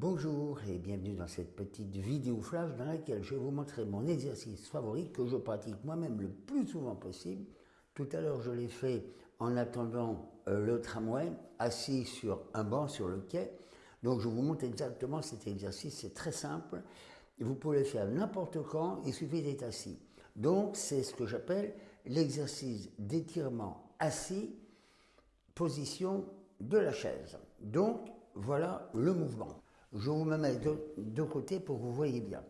Bonjour et bienvenue dans cette petite vidéo flash dans laquelle je vais vous montrer mon exercice favori que je pratique moi-même le plus souvent possible. Tout à l'heure je l'ai fait en attendant euh, le tramway, assis sur un banc sur le quai. Donc je vous montre exactement cet exercice, c'est très simple. Vous pouvez le faire n'importe quand, il suffit d'être assis. Donc c'est ce que j'appelle l'exercice d'étirement assis, position de la chaise. Donc voilà le mouvement. Je vous mets de, côté pour que vous voyez bien.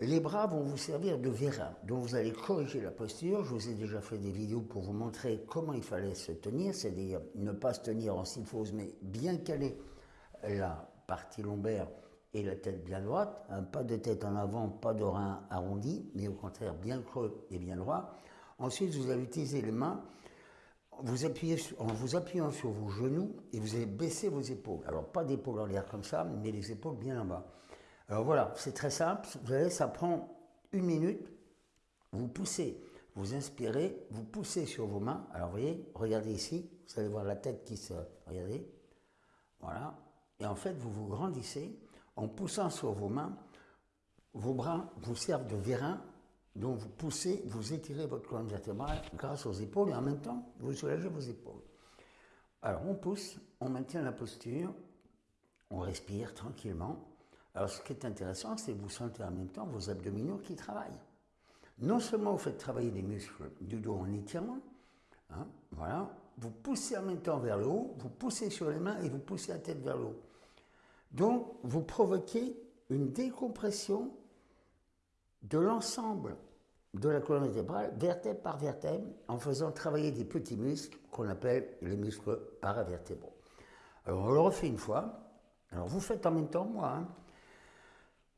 Les bras vont vous servir de vérin, donc vous allez corriger la posture. Je vous ai déjà fait des vidéos pour vous montrer comment il fallait se tenir, c'est-à-dire ne pas se tenir en symphose, mais bien caler la partie lombaire et la tête bien droite. pas de tête en avant, pas de rein arrondi, mais au contraire bien creux et bien droit. Ensuite, vous allez utiliser les mains vous appuyez en vous appuyant sur vos genoux et vous allez baisser vos épaules. Alors pas d'épaules en l'air comme ça, mais les épaules bien en bas. Alors voilà, c'est très simple. Vous voyez, ça prend une minute. Vous poussez, vous inspirez, vous poussez sur vos mains. Alors vous voyez, regardez ici, vous allez voir la tête qui se... Regardez. Voilà. Et en fait, vous vous grandissez en poussant sur vos mains. Vos bras vous servent de vérin donc vous poussez, vous étirez votre colonne vertébrale grâce aux épaules et en même temps, vous soulagez vos épaules. Alors on pousse, on maintient la posture, on respire tranquillement. Alors ce qui est intéressant, c'est que vous sentez en même temps vos abdominaux qui travaillent. Non seulement vous faites travailler les muscles du dos en étirant, hein, voilà, vous poussez en même temps vers le haut, vous poussez sur les mains et vous poussez la tête vers le haut. Donc vous provoquez une décompression de l'ensemble de la colonne vertébrale, vertèbre par vertèbre, en faisant travailler des petits muscles qu'on appelle les muscles paravertébraux. Alors on le refait une fois. Alors vous faites en même temps moi. Hein.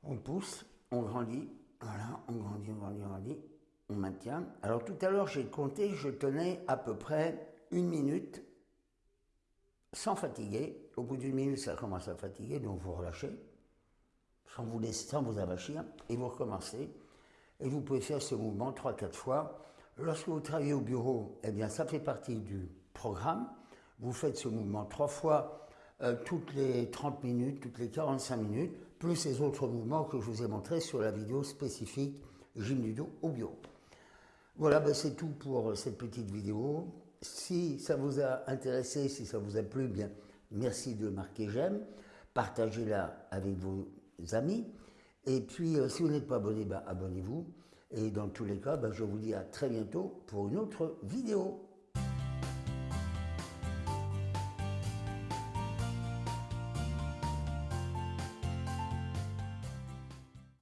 On pousse, on grandit, voilà, on grandit, on grandit, on grandit, on maintient. Alors tout à l'heure j'ai compté, je tenais à peu près une minute sans fatiguer. Au bout d'une minute ça commence à fatiguer, donc vous relâchez sans vous laisser, sans vous avachir, et vous recommencez. Et vous pouvez faire ce mouvement 3-4 fois. Lorsque vous travaillez au bureau, eh bien, ça fait partie du programme. Vous faites ce mouvement trois fois euh, toutes les 30 minutes, toutes les 45 minutes, plus les autres mouvements que je vous ai montrés sur la vidéo spécifique gym du dos au bureau. Voilà, ben c'est tout pour cette petite vidéo. Si ça vous a intéressé, si ça vous a plu, bien, merci de marquer j'aime. Partagez-la avec vos amis. Et puis, euh, si vous n'êtes pas abonné, bah, abonnez-vous. Et dans tous les cas, bah, je vous dis à très bientôt pour une autre vidéo.